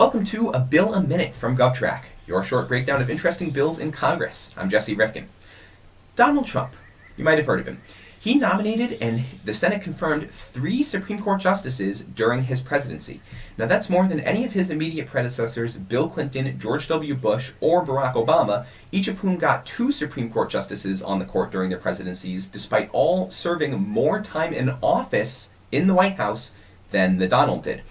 Welcome to A Bill a Minute from GovTrack, your short breakdown of interesting bills in Congress. I'm Jesse Rifkin. Donald Trump, you might have heard of him. He nominated and the Senate confirmed three Supreme Court justices during his presidency. Now, that's more than any of his immediate predecessors, Bill Clinton, George W. Bush, or Barack Obama, each of whom got two Supreme Court justices on the court during their presidencies, despite all serving more time in office in the White House than the Donald did.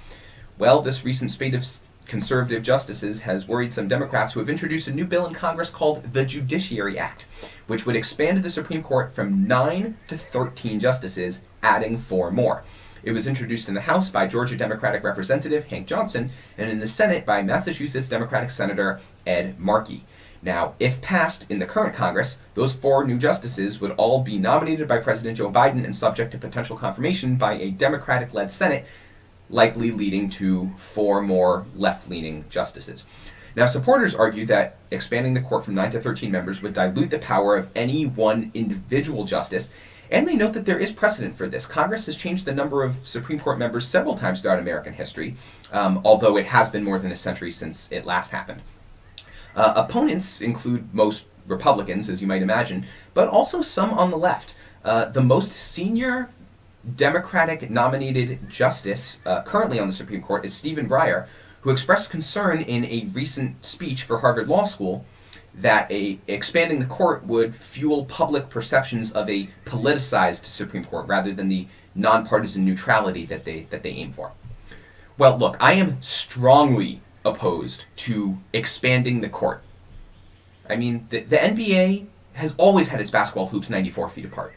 Well, this recent spate of conservative justices has worried some Democrats who have introduced a new bill in Congress called the Judiciary Act, which would expand the Supreme Court from 9 to 13 justices, adding four more. It was introduced in the House by Georgia Democratic Representative Hank Johnson and in the Senate by Massachusetts Democratic Senator Ed Markey. Now, if passed in the current Congress, those four new justices would all be nominated by President Joe Biden and subject to potential confirmation by a Democratic led Senate likely leading to four more left leaning justices. Now, supporters argue that expanding the court from 9 to 13 members would dilute the power of any one individual justice, and they note that there is precedent for this. Congress has changed the number of Supreme Court members several times throughout American history, um, although it has been more than a century since it last happened. Uh, opponents include most Republicans, as you might imagine, but also some on the left. Uh, the most senior Democratic nominated justice uh, currently on the Supreme Court is Stephen Breyer, who expressed concern in a recent speech for Harvard Law School that a expanding the court would fuel public perceptions of a politicized Supreme Court rather than the nonpartisan neutrality that they that they aim for. Well, look, I am strongly opposed to expanding the court. I mean, the, the NBA has always had its basketball hoops 94 feet apart.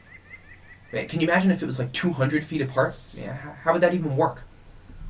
Can you imagine if it was like 200 feet apart? Yeah, how would that even work?